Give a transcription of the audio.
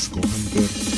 disco hunter